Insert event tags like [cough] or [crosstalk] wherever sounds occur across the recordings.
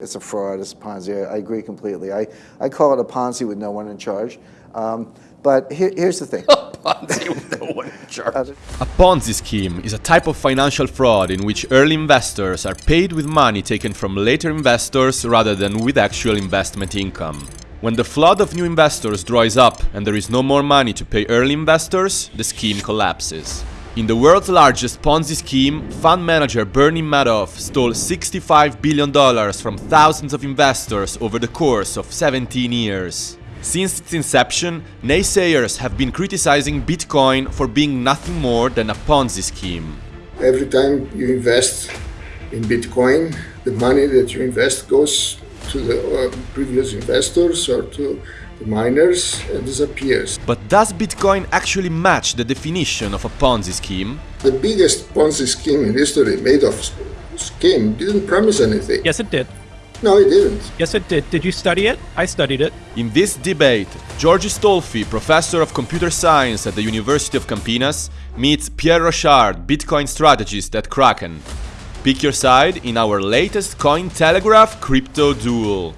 It's a fraud, it's a Ponzi. I, I agree completely. I, I call it a Ponzi with no one in charge. Um, but here, here's the thing. [laughs] A Ponzi with no one in charge. A Ponzi scheme is a type of financial fraud in which early investors are paid with money taken from later investors rather than with actual investment income. When the flood of new investors dries up and there is no more money to pay early investors, the scheme collapses. In the world's largest Ponzi scheme, fund manager Bernie Madoff stole $65 billion from thousands of investors over the course of 17 years. Since its inception, naysayers have been criticizing Bitcoin for being nothing more than a Ponzi scheme. Every time you invest in Bitcoin, the money that you invest goes to the uh, previous investors or to the miners and disappears. But does Bitcoin actually match the definition of a Ponzi scheme? The biggest Ponzi scheme in history, Madoff scheme, didn't promise anything. Yes, it did. No, it didn't. Yes, it did. Did you study it? I studied it. In this debate, George Stolfi, professor of computer science at the University of Campinas, meets Pierre Rochard, Bitcoin strategist at Kraken. Pick your side in our latest Cointelegraph crypto duel.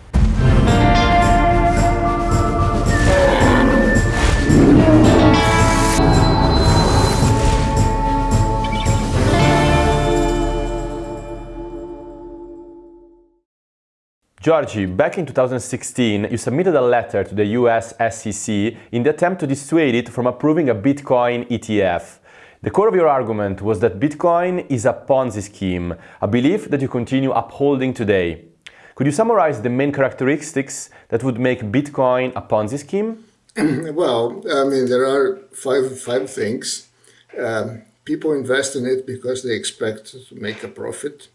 Georgi, back in 2016, you submitted a letter to the US SEC in the attempt to dissuade it from approving a Bitcoin ETF. The core of your argument was that Bitcoin is a Ponzi scheme, a belief that you continue upholding today. Could you summarize the main characteristics that would make Bitcoin a Ponzi scheme? [clears throat] well, I mean, there are five, five things. Um, people invest in it because they expect to make a profit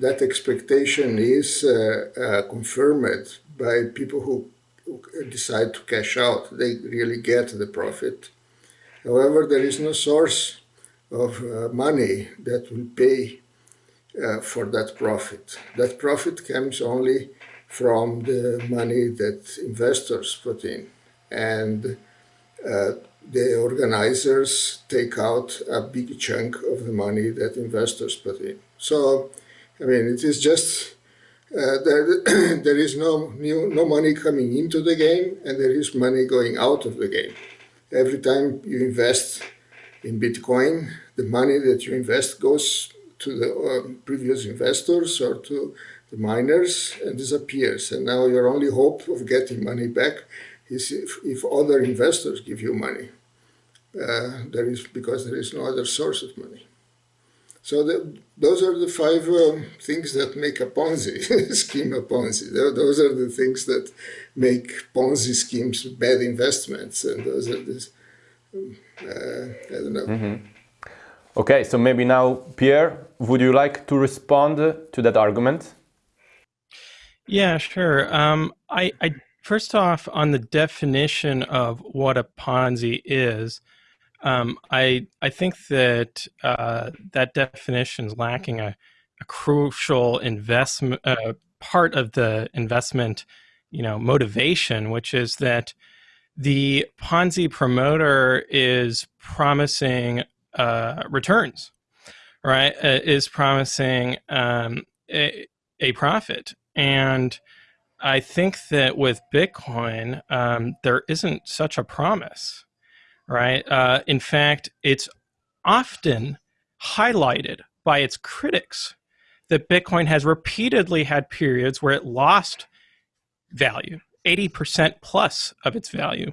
that expectation is uh, uh, confirmed by people who, decide to cash out. They really get the profit. However, there is no source of uh, money that will pay uh, for that profit. That profit comes only from the money that investors put in. And uh, the organizers take out a big chunk of the money that investors put in. So I mean, it is just uh, there, [coughs] there is no new, no money coming into the game and there is money going out of the game. Every time you invest in Bitcoin, the money that you invest goes to the uh, previous investors or to the miners and disappears. And now your only hope of getting money back is if, if other investors give you money. Uh, there is because there is no other source of money. So the, those are the five um, things that make a Ponzi [laughs] scheme a Ponzi. Those are the things that make Ponzi schemes bad investments, and those are the um, uh, I don't know. Mm -hmm. Okay, so maybe now, Pierre, would you like to respond to that argument? Yeah, sure. Um, I, I first off on the definition of what a Ponzi is. Um, I I think that uh, that definition is lacking a, a crucial investment uh, part of the investment, you know, motivation, which is that the Ponzi promoter is promising uh, returns, right? Uh, is promising um, a, a profit, and I think that with Bitcoin, um, there isn't such a promise right? Uh, in fact, it's often highlighted by its critics that Bitcoin has repeatedly had periods where it lost value, 80% plus of its value.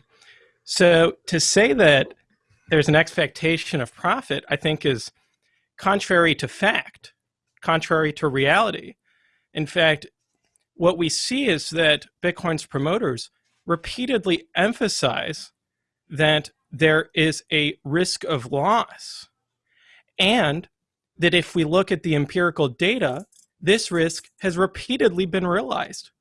So to say that there's an expectation of profit, I think is contrary to fact, contrary to reality. In fact, what we see is that Bitcoin's promoters repeatedly emphasize that there is a risk of loss. And that if we look at the empirical data, this risk has repeatedly been realized.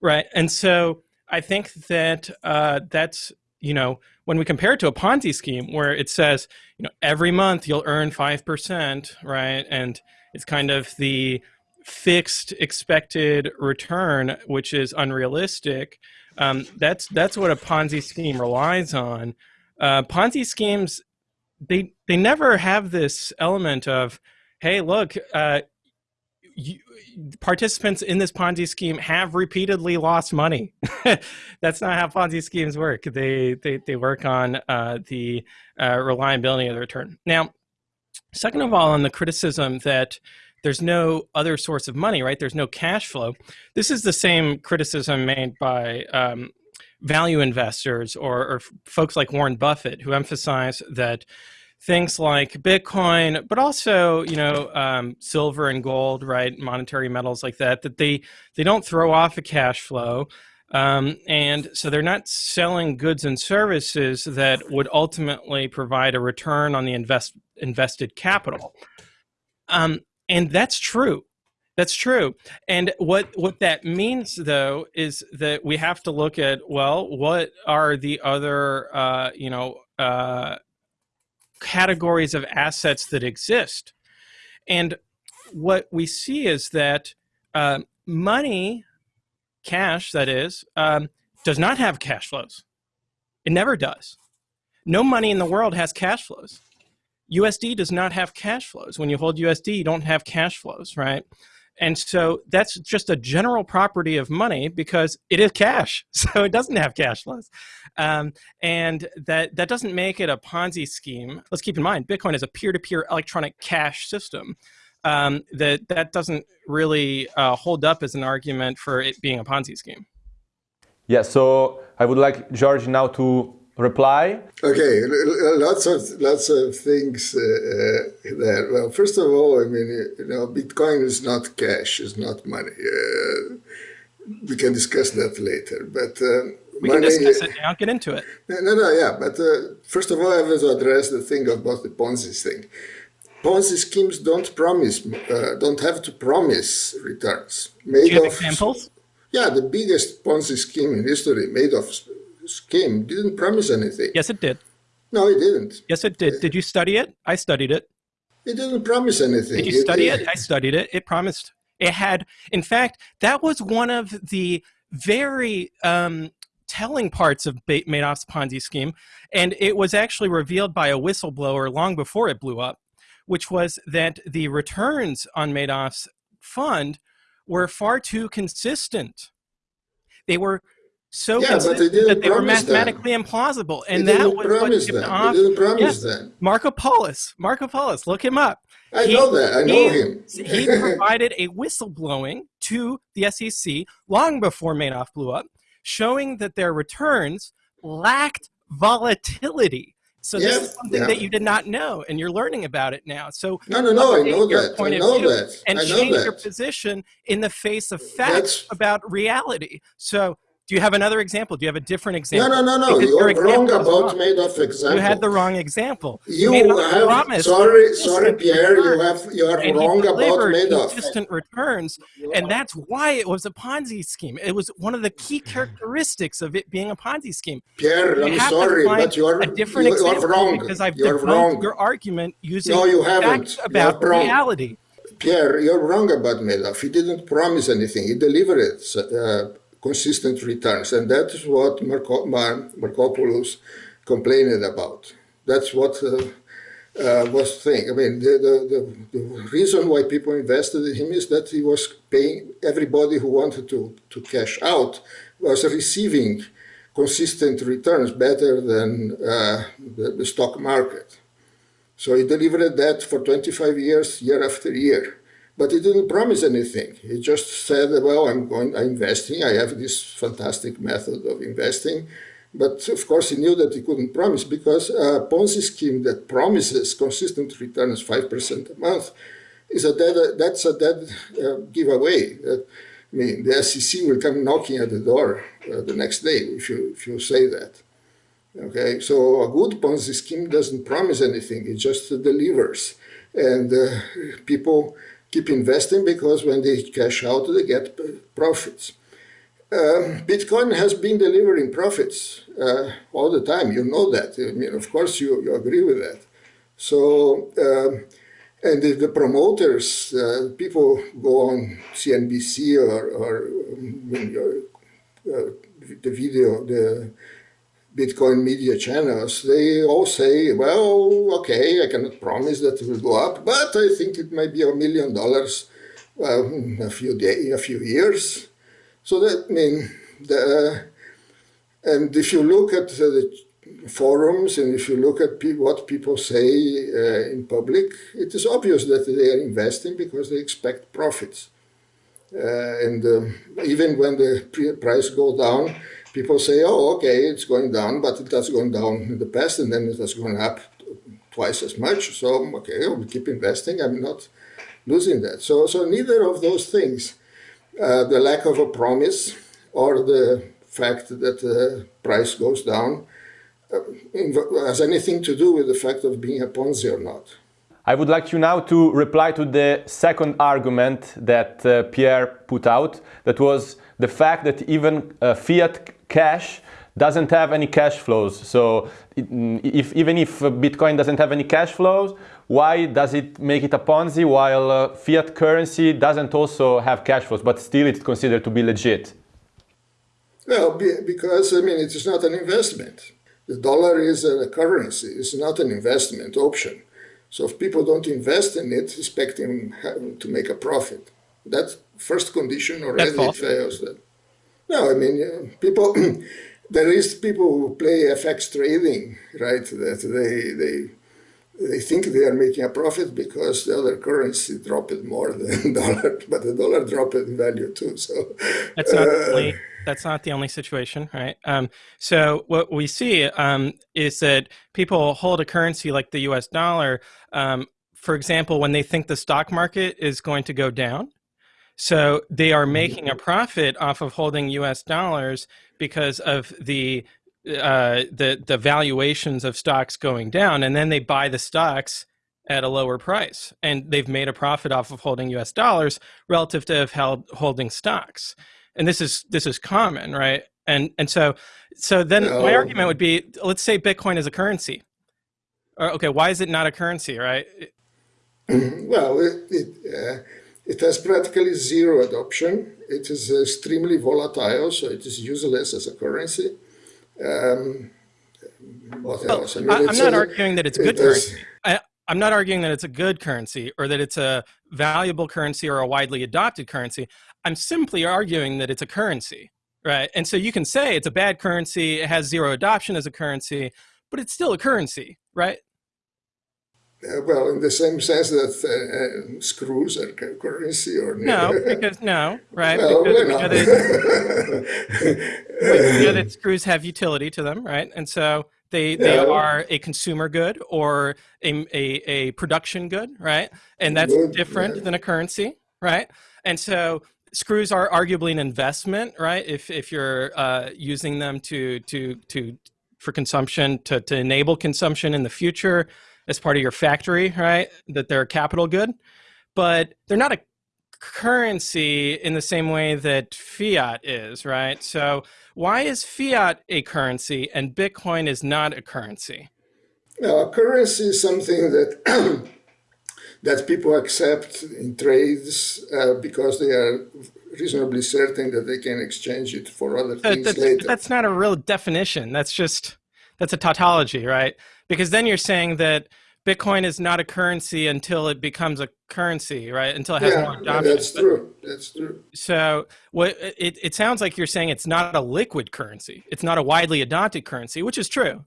Right. And so I think that uh, that's, you know, when we compare it to a Ponzi scheme where it says, you know, every month you'll earn 5%, right? And it's kind of the fixed expected return, which is unrealistic. Um, that's that's what a Ponzi scheme relies on uh, Ponzi schemes they they never have this element of, hey, look, uh, you, participants in this Ponzi scheme have repeatedly lost money. [laughs] That's not how Ponzi schemes work. They they, they work on uh, the uh, reliability of the return. Now, second of all, on the criticism that there's no other source of money, right? There's no cash flow. This is the same criticism made by um, value investors or, or folks like Warren Buffett, who emphasize that things like Bitcoin, but also you know um, silver and gold, right? Monetary metals like that. That they they don't throw off a cash flow, um, and so they're not selling goods and services that would ultimately provide a return on the invest invested capital. Um, and that's true. That's true. And what what that means though is that we have to look at well, what are the other uh, you know uh, categories of assets that exist. And what we see is that uh, money, cash that is, um, does not have cash flows. It never does. No money in the world has cash flows. USD does not have cash flows. When you hold USD, you don't have cash flows, right? And so that's just a general property of money because it is cash. [laughs] So it doesn't have cash flows. Um, and that, that doesn't make it a Ponzi scheme. Let's keep in mind, Bitcoin is a peer-to-peer -peer electronic cash system. Um, that, that doesn't really uh, hold up as an argument for it being a Ponzi scheme. Yeah, so I would like George now to reply? Okay, lots of lots of things uh, uh, there. Well, first of all, I mean, you know, Bitcoin is not cash; it's not money. Uh, we can discuss that later, but. Uh, we money, can discuss it now. Get into it. No, no, yeah. But uh, first of all, I have to address the thing about the Ponzi thing. Ponzi schemes don't promise, uh, don't have to promise returns. Made Do you have of, examples? Yeah, the biggest Ponzi scheme in history, Madoff scheme didn't promise anything. Yes, it did. No, it didn't. Yes, it did. Did you study it? I studied it. It didn't promise anything. Did you study it, it? I studied it. It promised. It had, in fact, that was one of the very um, telling parts of Madoff's Ponzi scheme, and it was actually revealed by a whistleblower long before it blew up, which was that the returns on Madoff's fund were far too consistent. They were so yeah, consistent they that they were mathematically that. implausible. And they that was what tipped that. off. They didn't promise yes, that. Markopolos. Marco Polis. Look him up. I he, know that. I know he, him. he [laughs] provided a whistleblowing to the SEC long before Madoff blew up, showing that their returns lacked volatility. So yeah, this is something yeah. that you did not know, and you're learning about it now. So no, no, no, I know that. I know that. And I know change that. your position in the face of facts That's... about reality. So do you have another example? Do you have a different example? No, no, no, no. You're wrong about wrong. Madoff example. You had the wrong example. You, you have, promise sorry, sorry, Pierre, you have, you are wrong about made Madoff. consistent returns, and that's why it was a Ponzi scheme. It was one of the key characteristics of it being a Ponzi scheme. Pierre, you I'm sorry, but you are, a different you example are wrong. Because I've you debunked wrong. your argument using no, you facts about reality. Pierre, you're wrong about Madoff. He didn't promise anything. He delivered it. Uh, consistent returns. And that is what Marco, Mar Markopolos complained about. That's what uh, uh, was thing. I mean, the, the, the, the, reason why people invested in him is that he was paying everybody who wanted to, to cash out was receiving consistent returns better than uh, the, the stock market. So he delivered that for 25 years, year after year. But he didn't promise anything. He just said, well, I'm going, I'm investing. I have this fantastic method of investing. But of course, he knew that he couldn't promise because a Ponzi scheme that promises consistent returns 5% a month is a dead, that's a dead uh, giveaway. Uh, I mean, the SEC will come knocking at the door uh, the next day if you, if you say that. Okay, so a good Ponzi scheme doesn't promise anything, it just delivers. And uh, people keep investing because when they cash out, they get profits. Um, Bitcoin has been delivering profits uh, all the time. You know that. I mean, of course, you, you agree with that. So, um, and the, the promoters, uh, people go on CNBC or, or um, uh, the video, the Bitcoin media channels, they all say, well, okay, I cannot promise that it will go up, but I think it might be a million dollars well, a few day, a few years. So that I mean, the, and if you look at the forums and if you look at pe what people say uh, in public, it is obvious that they are investing because they expect profits. Uh, and um, even when the price goes down, people say, oh, okay, it's going down, but it has gone down in the past and then it has gone up twice as much. So, okay, we keep investing. I'm not losing that. So, so neither of those things, uh, the lack of a promise or the fact that the price goes down, uh, has anything to do with the fact of being a Ponzi or not. I would like you now to reply to the second argument that uh, Pierre put out, that was the fact that even uh, fiat cash doesn't have any cash flows. So if, even if Bitcoin doesn't have any cash flows, why does it make it a Ponzi while uh, fiat currency doesn't also have cash flows, but still it's considered to be legit? Well, because, I mean, it is not an investment. The dollar is a currency, it's not an investment option. So if people don't invest in it, expecting to make a profit, that first condition already fails. That. No, I mean, people, [clears throat] there is people who play FX trading, right? That they, they, they think they are making a profit because the other currency dropped more [laughs] than dollar, but the dollar dropped in value too. So that's not uh, only, that's not the only situation, right? Um, so what we see um, is that people hold a currency like the U.S. dollar, um, for example, when they think the stock market is going to go down, so they are mm-hmm. making a profit off of holding U.S. dollars because of the uh, the the valuations of stocks going down, and then they buy the stocks at a lower price, and they've made a profit off of holding U.S. dollars relative to held, holding stocks. And this is this is common, right? And and so so then no. my argument would be, let's say Bitcoin is a currency. okay, why is it not a currency, right? [clears throat] well, it, it uh, it has practically zero adoption. It is extremely volatile, so it is useless as a currency. Um, what well, else? I am not a, arguing that it's good it currency. I, I'm not arguing that it's a good currency or that it's a valuable currency or a widely adopted currency. I'm simply arguing that it's a currency, right? And so you can say it's a bad currency, it has zero adoption as a currency, but it's still a currency, right? Uh, well, in the same sense that uh, uh, screws are currency or no, [laughs] because no, right? Well, because we know that, [laughs] we know that screws have utility to them, right? And so they they yeah. are a consumer good or a, a, a production good, right? And that's good, different yeah. than a currency, right? And so screws are arguably an investment, right? If if you're uh, using them to to to for consumption to to enable consumption in the future as part of your factory, right? That they're a capital good, but they're not a currency in the same way that fiat is, right? So why is fiat a currency and Bitcoin is not a currency? a currency is something that [clears throat] that people accept in trades uh, because they are reasonably certain that they can exchange it for other things that's, later. That's not a real definition. That's just that's a tautology, right? Because then you're saying that Bitcoin is not a currency until it becomes a currency, right? Until it has yeah, more adoption. that's true. That's true. So what it, it sounds like you're saying it's not a liquid currency. It's not a widely adopted currency, which is true.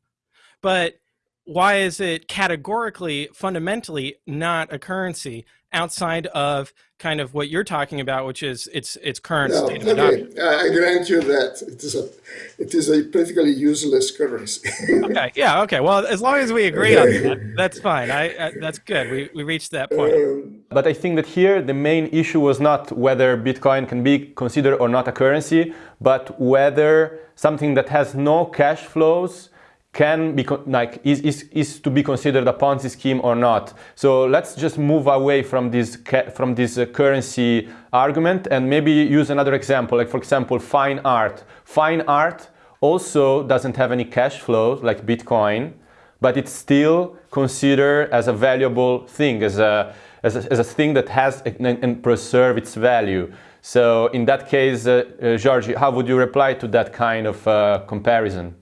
But why is it categorically, fundamentally not a currency outside of kind of what you're talking about, which is its its current no, state of okay. I grant you that it is a it is a practically useless currency. okay, yeah, okay. Well, as long as we [laughs] agree on that, that's fine. I, I that's good. We we reached that point. Um, but I think that here the main issue was not whether Bitcoin can be considered or not a currency, but whether something that has no cash flows can be like is, is, is to be considered a Ponzi scheme or not. So let's just move away from this from this uh, currency argument and maybe use another example. Like for example, fine art. Fine art also doesn't have any cash flow like Bitcoin, but it's still considered as a valuable thing, as a as a, as a thing that has and, preserve its value. So in that case, uh, uh, George, how would you reply to that kind of uh, comparison?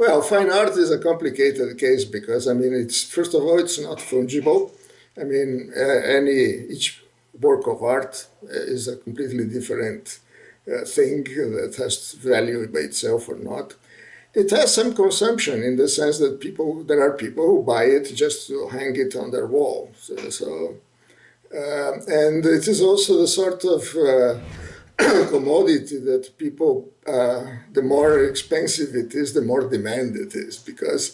Well, fine art is a complicated case because, I mean, it's first of all, it's not fungible. I mean, uh, any each work of art is a completely different uh, thing that has value by itself or not. It has some consumption in the sense that people, there are people who buy it just to hang it on their wall. So, so uh, and it is also the sort of uh, [clears throat] commodity that people, uh, the more expensive it is, the more demand it is, because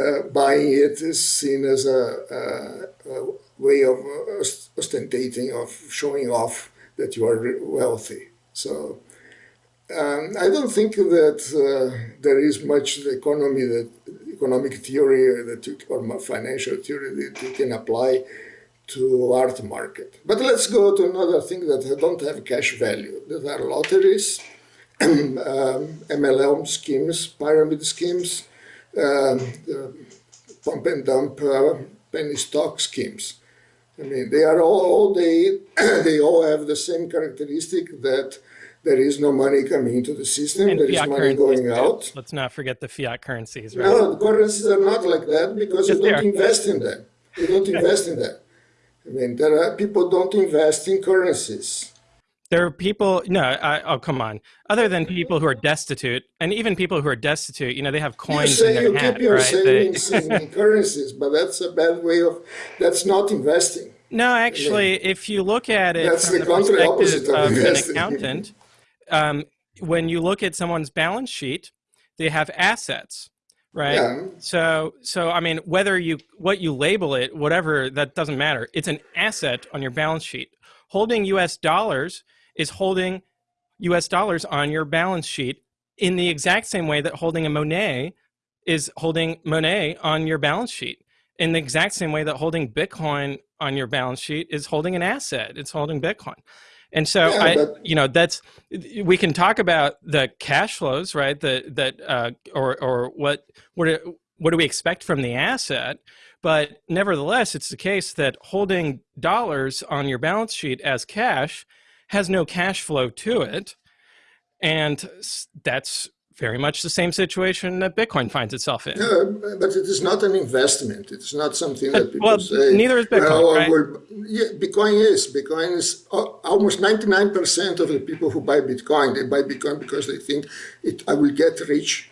uh, buying it is seen as a, a, a way of ostentating, of showing off that you are wealthy. So um, I don't think that uh, there is much the economy that economic theory that you, or financial theory that you can apply to art market. But let's go to another thing that don't have cash value. There are lotteries, um, MLM schemes, pyramid schemes, um, pump and dump uh, penny stock schemes. I mean, they are all, all they [clears throat] they all have the same characteristic that there is no money coming into the system, and there is money going out. Let's not forget the fiat currencies, right? No, the currencies are not like that because Yes, you don't invest in them. You don't [laughs] invest in them. I mean, there are people don't invest in currencies. There are people, no, I, oh, come on. Other than people who are destitute, and even people who are destitute, you know, they have You coins in say their you hat, keep your right? Savings in, in currencies, but that's a bad way of, that's not investing. No, actually, if you look at it That's from the the perspective opposite of of an accountant, um, when you look at someone's balance sheet, they have assets, right? Yeah. So, so I mean, whether you what you label it, whatever, that doesn't matter. It's an asset on your balance sheet. Holding U.S. dollars is holding U.S. dollars on your balance sheet in the exact same way that holding a Monet is holding Monet on your balance sheet. In the exact same way that holding Bitcoin on your balance sheet is holding an asset. It's holding Bitcoin. And so Yeah, I, but- you know, that's we can talk about the cash flows, right? That that uh, or or what what do- what do we expect from the asset? But nevertheless, it's the case that holding dollars on your balance sheet as cash has no cash flow to it, and that's very much the same situation that Bitcoin finds itself in. Yeah, but it is not an investment. It's not something that people well, say. neither is Bitcoin, "Oh, right?" yeah, Bitcoin is. Bitcoin is uh, almost 99% of the people who buy Bitcoin, they buy Bitcoin because they think it, I will get rich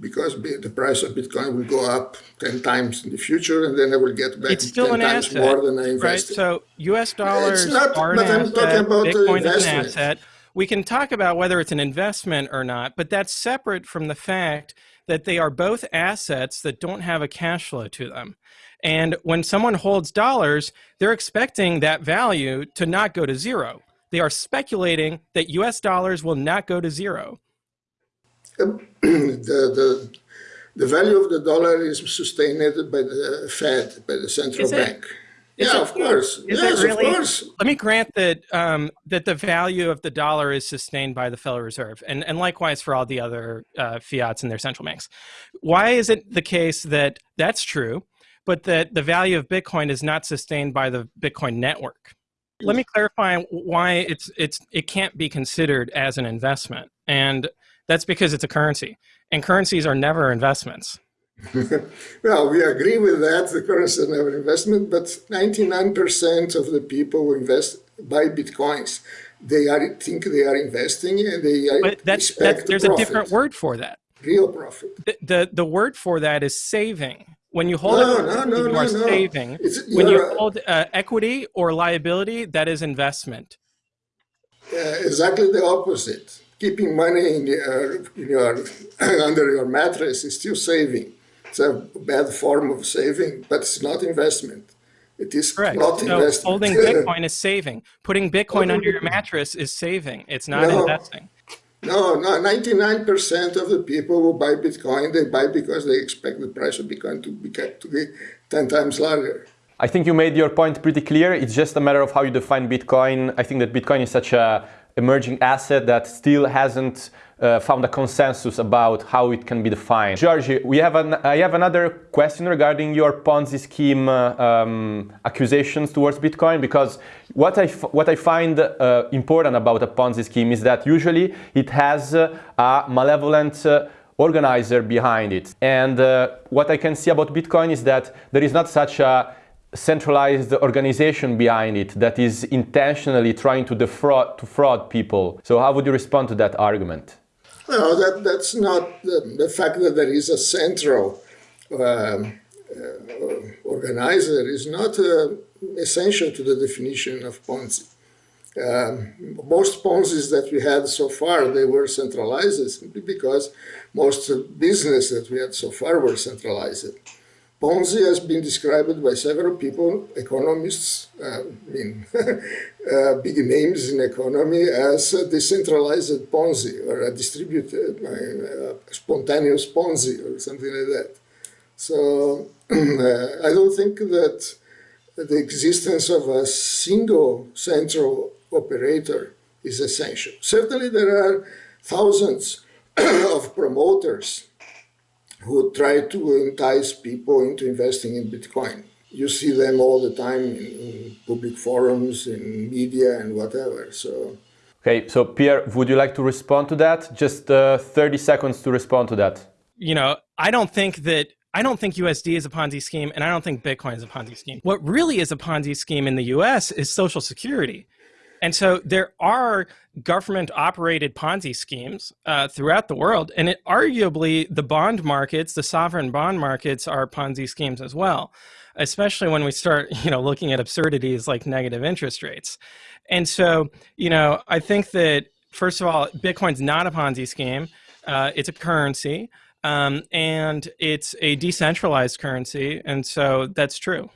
because the price of Bitcoin will go up 10 times in the future and then I will get back It's still 10 an times asset, more than I right? invested. So U.S. dollars not, are an I'm asset. talking about the Bitcoin is an asset. We can talk about whether it's an investment or not, but that's separate from the fact that they are both assets that don't have a cash flow to them. And when someone holds dollars, they're expecting that value to not go to zero. They are speculating that US dollars will not go to zero. [clears throat] the, the, the value of the dollar is sustained by the Fed, by the central bank. Is yeah, it? of course. Yes, really? of course. Let me grant that um, that the value of the dollar is sustained by the Federal Reserve, and, and likewise for all the other uh, fiats and their central banks. Why is it the case that that's true, but that the value of Bitcoin is not sustained by the Bitcoin network? Let me clarify why it's it's it can't be considered as an investment, and that's because it's a currency, and currencies are never investments. [laughs] Well, we agree with that. The currency is never investment, but 99% of the people who invest buy bitcoins. They are think they are investing and they But that's, that's there's profit, a different word for that. Real profit. the, the the word for that is saving. When you hold No, no, no, you no, are no. saving. It's- when you hold uh, equity or liability, that is investment. Uh, exactly the opposite. Keeping money in your, uh, in your [coughs] under your mattress is still saving. It's a bad form of saving, but it's not investment. It is Correct. not So investment. holding [laughs] Bitcoin is saving. Putting Bitcoin under your mattress is saving. It's not No. investing. No, no, 99% of the people who buy Bitcoin, they buy because they expect the price of Bitcoin to be, to be 10 times larger. I think you made your point pretty clear. It's just a matter of how you define Bitcoin. I think that Bitcoin is such a emerging asset that still hasn't uh, found a consensus about how it can be defined. Georgi, we have an, I have another question regarding your Ponzi scheme uh, um, accusations towards Bitcoin because what I, what I find uh, important about a Ponzi scheme is that usually it has uh, a malevolent uh, organizer behind it. And uh, what I can see about Bitcoin is that there is not such a centralized organization behind it that is intentionally trying to defraud to fraud people. So how would you respond to that argument? Well, that, that's not the, the fact that there is a central um, uh, organizer is not uh, essential to the definition of Ponzi. Um, most Ponzi's that we had so far, they were centralized simply because most business that we had so far were centralized. Ponzi has been described by several people, economists, uh, I mean, [laughs] uh, big names in economy, as a decentralized Ponzi or a distributed, uh, spontaneous Ponzi or something like that. So [clears throat] uh, I don't think that the existence of a single central operator is essential. Certainly there are thousands [clears throat] of promoters who try to entice people into investing in Bitcoin. You see them all the time in, in public forums, in media, and whatever. So. Okay, so Pierre, would you like to respond to that? Just uh, 30 seconds to respond to that. You know, I don't think that I don't think USD is a Ponzi scheme, and I don't think Bitcoin is a Ponzi scheme. What really is a Ponzi scheme in the US is Social Security. And so there are government operated Ponzi schemes uh, throughout the world. And it, arguably, the bond markets, the sovereign bond markets, are Ponzi schemes as well, especially when we start [laughs] you know, looking at absurdities like negative interest rates. And so, you know, I think that, first of all, Bitcoin's not a Ponzi scheme, uh, it's a currency. Um, and it's a decentralized currency. And so that's true.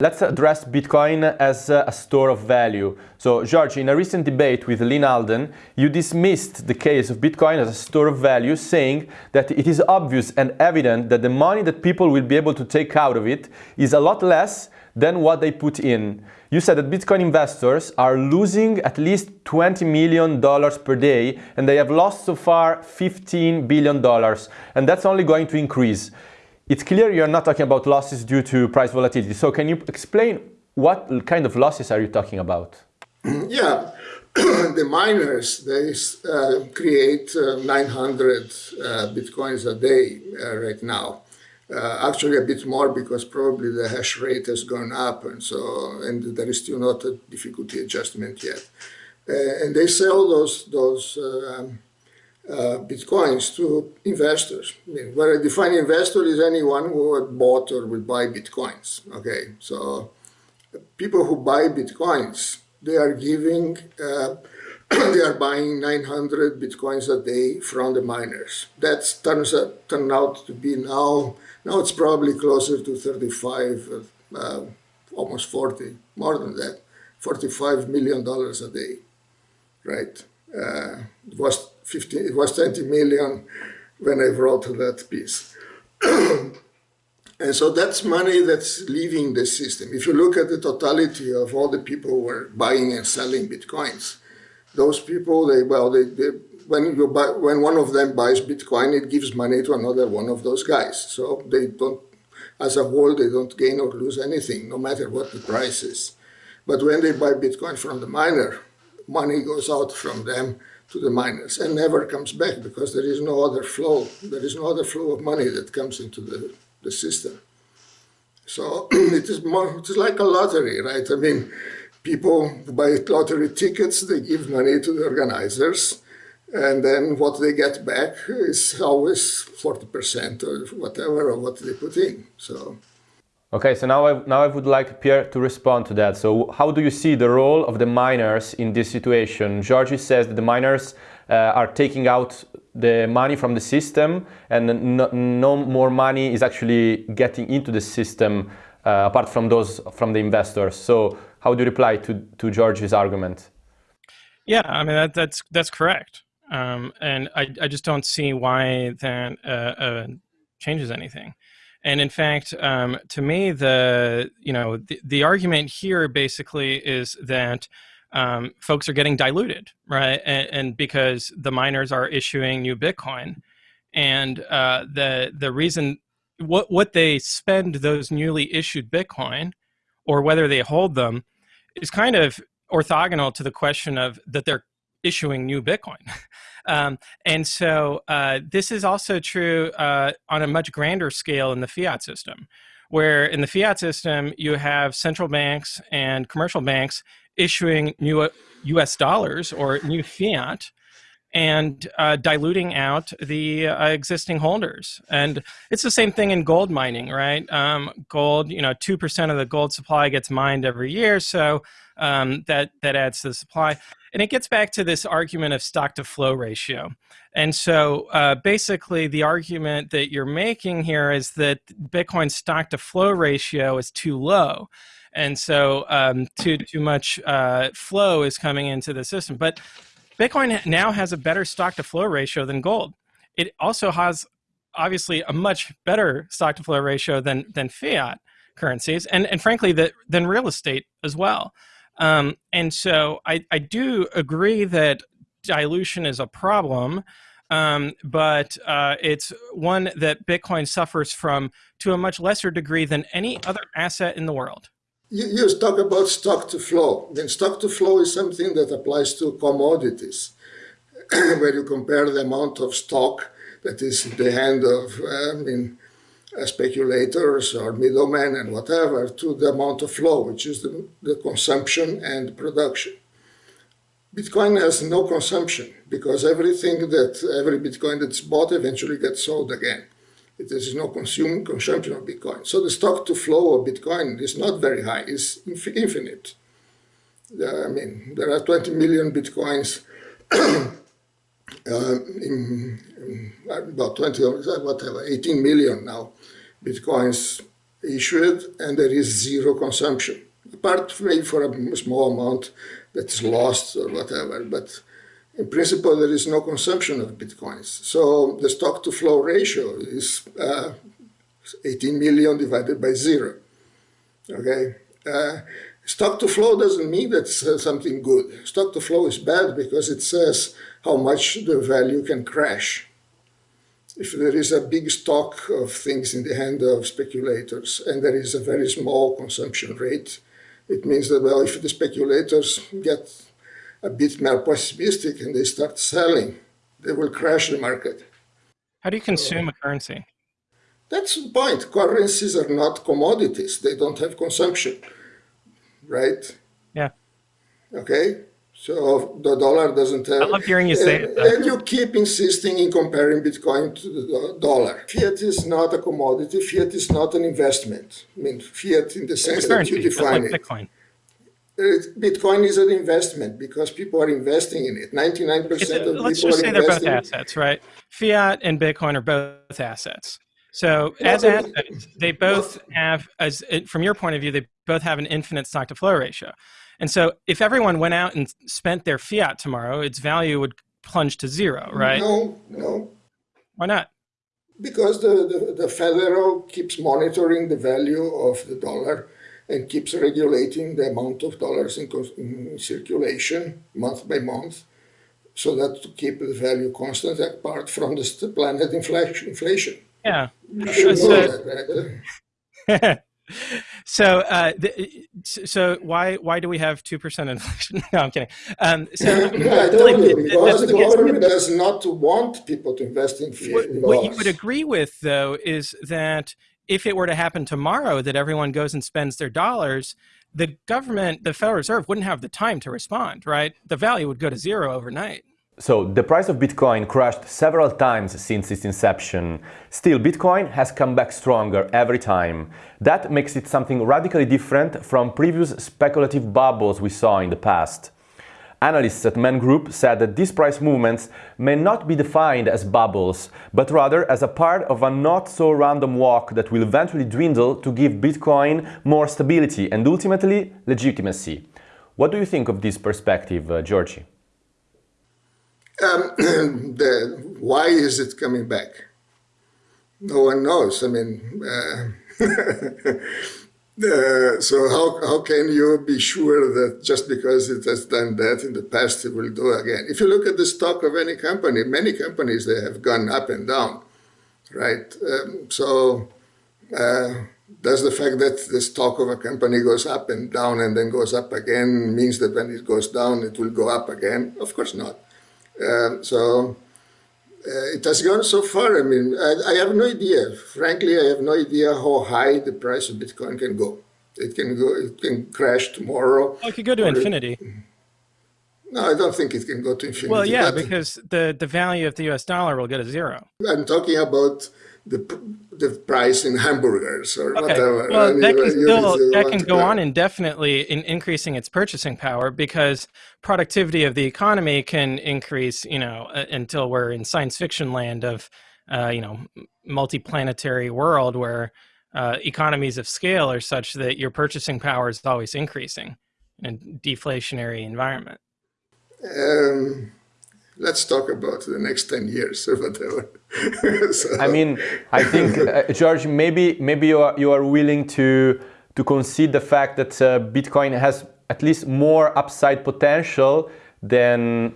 Let's address Bitcoin as a store of value. So, George, in a recent debate with Lyn Alden, you dismissed the case of Bitcoin as a store of value, saying that it is obvious and evident that the money that people will be able to take out of it is a lot less than what they put in. You said that Bitcoin investors are losing at least $20 million per day, and they have lost so far $15 billion, and that's only going to increase it's clear you're not talking about losses due to price volatility. So can you explain what kind of losses are you talking about? [clears throat] Yeah, [clears throat] the miners, they uh, create uh, 900 uh, Bitcoins a day uh, right now. Uh, actually a bit more because probably the hash rate has gone up and so, and there is still not a difficulty adjustment yet. Uh, and they sell those, those um, uh, bitcoins to investors. Where I define investor is anyone who had bought or will buy bitcoins. Okay, so people who buy bitcoins, they are giving, uh, [clears throat] they are buying 900 bitcoins a day from the miners. That turns out, turn out to be now, now it's probably closer to 35, uh, almost 40, more than that, 45 million dollars a day, right? Uh, it was 15, it was 20 million when I wrote that piece. and so that's money that's leaving the system. If you look at the totality of all the people who were buying and selling Bitcoins, those people, they, well, they, they when you buy, when one of them buys Bitcoin, it gives money to another one of those guys. So they don't, as a whole, they don't gain or lose anything, no matter what the price is. But when they buy Bitcoin from the miner, money goes out from them to the miners and never comes back because there is no other flow. There is no other flow of money that comes into the, the system. So [clears throat] it is more, it is like a lottery, right? I mean, people buy lottery tickets, they give money to the organizers, and then what they get back is always 40% or whatever of what they put in. So. Okay, so now I, now I would like Pierre to respond to that. So how do you see the role of the miners in this situation? Georgie says that the miners uh, are taking out the money from the system and no, no more money is actually getting into the system uh, apart from those from the investors. So how do you reply to, to Georgie's argument? Yeah, I mean, that, that's, that's correct. Um, and I, I just don't see why that uh, uh changes anything. And in fact, um, to me, the you know the, the argument here basically is that um, folks are getting diluted, right? And, and, because the miners are issuing new Bitcoin, and uh, the the reason what what they spend those newly issued Bitcoin, or whether they hold them, is kind of orthogonal to the question of that they're issuing new Bitcoin. [laughs] Um, and so uh, this is also true uh, on a much grander scale in the fiat system, where in the fiat system you have central banks and commercial banks issuing new U.S. dollars or new fiat and uh, diluting out the uh, existing holders. And it's the same thing in gold mining, right? Um, gold, you know, two percent of the gold supply gets mined every year, so um, that that adds to the supply. And it gets back to this argument of stock to flow ratio. And so uh, basically, the argument that you're making here is that Bitcoin's stock to flow ratio is too low. And so um, too, too much uh, flow is coming into the system. But Bitcoin now has a better stock to flow ratio than gold. It also has obviously a much better stock to flow ratio than, than fiat currencies and, and frankly that, than real estate as well. Um, and so I, I do agree that dilution is a problem, um, but uh, it's one that Bitcoin suffers from to a much lesser degree than any other asset in the world. You, you talk about stock to flow. Then stock to flow is something that applies to commodities, [clears throat] where you compare the amount of stock that is in the hand of uh, I mean, uh, speculators or middlemen and whatever to the amount of flow, which is the, the consumption and production. Bitcoin has no consumption because everything that every Bitcoin that's bought eventually gets sold again. There is no consume, consumption of Bitcoin. So the stock to flow of Bitcoin is not very high, it's infinite. I mean, there are 20 million Bitcoins [clears throat] uh, in, in, about 20, or whatever, 18 million now Bitcoins issued, and there is zero consumption. Apart maybe for a small amount that's lost or whatever, but in principle, there is no consumption of bitcoins. So the stock to flow ratio is uh, 18 million divided by zero. Okay. Uh, stock to flow doesn't mean that's uh, something good. Stock to flow is bad because it says how much the value can crash. If there is a big stock of things in the hand of speculators and there is a very small consumption rate, it means that, well, if the speculators get a bit more pessimistic and they start selling, they will crash the market. How do you consume a currency? That's the point. Currencies are not commodities. They don't have consumption, right? Yeah. Okay. So the dollar doesn't have. I love hearing you say and, it. And you keep insisting in comparing Bitcoin to the dollar. Fiat is not a commodity. Fiat is not an investment. I mean, fiat in the sense that you define like it. Bitcoin. Bitcoin is an investment because people are investing in it. 99% It's- of people let's just say they're both assets, right? Fiat and Bitcoin are both assets. So as assets, they both have, as from your point of view, they both have an infinite stock to flow ratio. And so if everyone went out and spent their fiat tomorrow, its value would plunge to zero, right? No, no, Why not? because the, the, the federal keeps monitoring the value of the dollar and keeps regulating the amount of dollars in, in circulation month by month so that to keep the value constant apart from the planet inflation. inflation. Yeah. So- that, right? so, [laughs] uh, the, so why why do we have two percent inflation? [laughs] no, I'm kidding. Um, so, Yeah, [laughs] I told like, you, the- the- because the government does not want people to invest in what, in what you would agree with, though, is that if it were to happen tomorrow, that everyone goes and spends their dollars, the government, the Federal Reserve, wouldn't have the time to respond, right? The value would go to zero overnight. So the price of Bitcoin crashed several times since its inception. Still, Bitcoin has come back stronger every time. That makes it something radically different from previous speculative bubbles we saw in the past. Analysts at Man Group said that these price movements may not be defined as bubbles, but rather as a part of a not so random walk that will eventually dwindle to give Bitcoin more stability and ultimately legitimacy. What do you think of this perspective, uh, Georgie? Um, [clears throat] the, why is it coming back? No one knows. I mean, uh, [laughs] uh, so how, how can you be sure that just because it has done that in the past, it will do again? If you look at the stock of any company, many companies, they have gone up and down, right? Um, so uh, does the fact that the stock of a company goes up and down and then goes up again means that when it goes down, it will go up again? Of course not. Um, so Uh, it has gone so far. I mean, I, I, have no idea. Frankly, I have no idea how high the price of Bitcoin can go. It can go. It can crash tomorrow. Oh, it could go to infinity. It, no, I don't think it can go to infinity. Well, yeah, because the the value of the U.S. dollar will go to zero. I'm talking about the the price in hamburgers or okay. whatever. Well, that can still that can go on indefinitely in increasing its purchasing power because productivity of the economy can increase, you know, until we're in science fiction land of, uh, you know, multi-planetary world where uh, economies of scale are such that your purchasing power is always increasing in a deflationary environment. Um, let's talk about the next 10 years or whatever. [laughs] so. I mean, I think, uh, George, maybe, maybe you are, you are willing to, to concede the fact that uh, Bitcoin has at least more upside potential than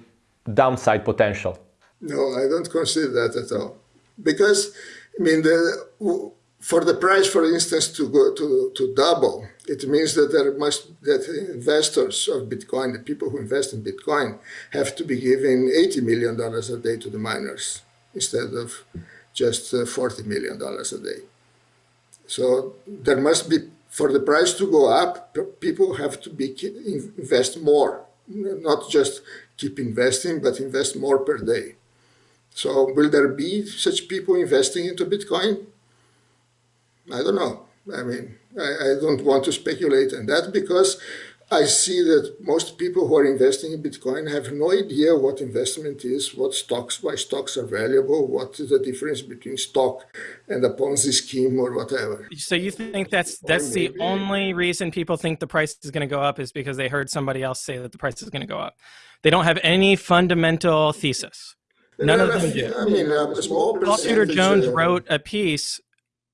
downside potential. No, I don't consider that at all. Because, I mean, the, for the price, for instance, to go to, to double, it means that there must that investors of Bitcoin, the people who invest in Bitcoin, have to be giving 80 million dollars a day to the miners instead of just uh, 40 million dollars a day. So there must be for the price to go up, people have to be invest more, not just keep investing, but invest more per day. So will there be such people investing into Bitcoin? I don't know. I mean, I, I, don't want to speculate on that because I see that most people who are investing in Bitcoin have no idea what investment is, what stocks, why stocks are valuable, what is the difference between stock and a Ponzi scheme or whatever. So you think that's that's the only reason people think the price is going to go up is because they heard somebody else say that the price is going to go up. They don't have any fundamental thesis. None of them do. I mean, small Paul Tudor Jones uh, wrote a piece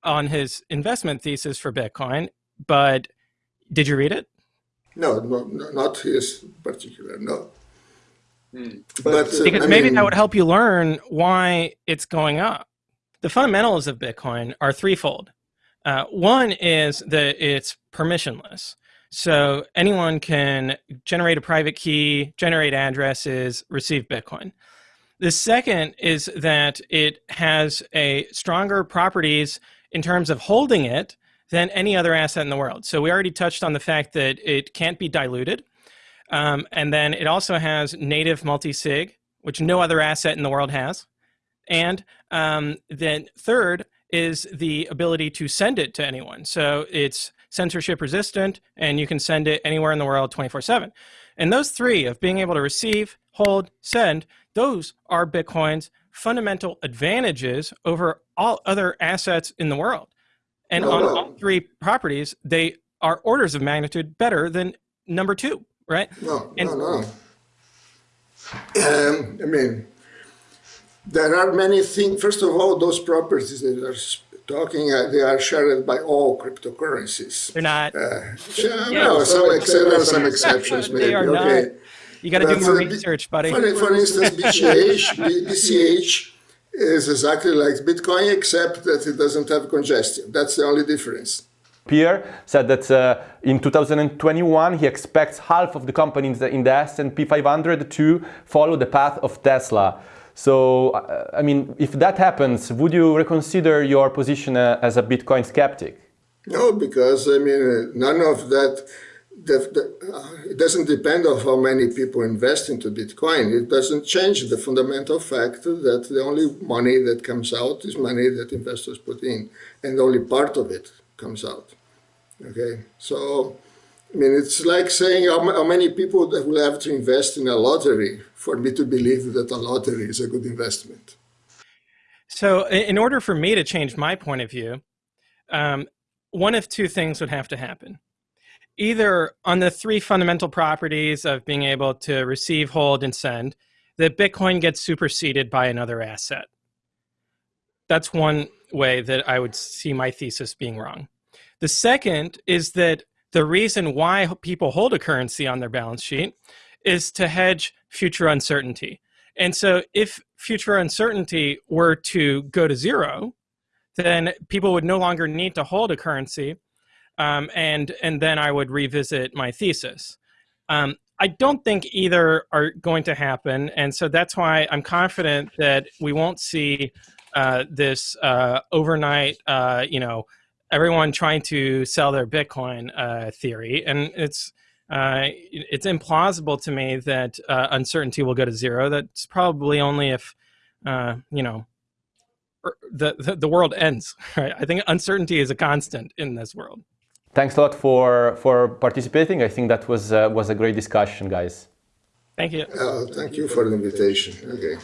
on his investment thesis for Bitcoin, but did you read it? No, no, no not his particular, no. Hmm. But, uh, because I maybe mean, that would help you learn why it's going up. The fundamentals of Bitcoin are threefold. Uh, one is that it's permissionless. So anyone can generate a private key, generate addresses, receive Bitcoin. The second is that it has a stronger properties in terms of holding it than any other asset in the world. So we already touched on the fact that it can't be diluted. Um, and then it also has native multi-sig, which no other asset in the world has. And um, then third is the ability to send it to anyone. So it's censorship resistant and you can send it anywhere in the world 24 seven. And those three of being able to receive, hold, send, those are Bitcoin's fundamental advantages over all other assets in the world. And on all three properties, they are orders of magnitude better than number two, right? No, and, no, no. Um, I mean, there are many things. First of all, those properties that are talking, uh, they are shared by all cryptocurrencies. They're not. Uh, yeah, no, some, ex- [laughs] there are some exceptions, maybe. Okay. Not. You got to do more research, buddy. For, for instance, BCH, BCH is exactly like Bitcoin, except that it doesn't have congestion. That's the only difference. Pierre said that uh, in 2021 he expects half of the companies in the S&P 500 to follow the path of Tesla. So, uh, I mean, if that happens, would you reconsider your position uh, as a Bitcoin skeptic? No, because I mean, none of that the, the, uh, it doesn't depend on how many people invest into Bitcoin. It doesn't change the fundamental fact that the only money that comes out is money that investors put in, and only part of it comes out. Okay, so I mean, it's like saying how, how many people that will have to invest in a lottery for me to believe that a lottery is a good investment. So, in order for me to change my point of view, um, one of two things would have to happen either on the three fundamental properties of being able to receive, hold, and send, that Bitcoin gets superseded by another asset. That's one way that I would see my thesis being wrong. The second is that the reason why people hold a currency on their balance sheet is to hedge future uncertainty. And so if future uncertainty were to go to zero, then people would no longer need to hold a currency um, and and then I would revisit my thesis. Um, I don't think either are going to happen, and so that's why I'm confident that we won't see uh, this uh, overnight, uh, you know, everyone trying to sell their Bitcoin uh, theory, and it's uh, it's implausible to me that uh, uncertainty will go to zero. That's probably only if you know er, the, the the world ends. [laughs] Right? I think uncertainty is a constant in this world. Thanks a lot for for participating. I think that was uh, was a great discussion, guys. Thank you. Uh, thank you for the invitation. Okay.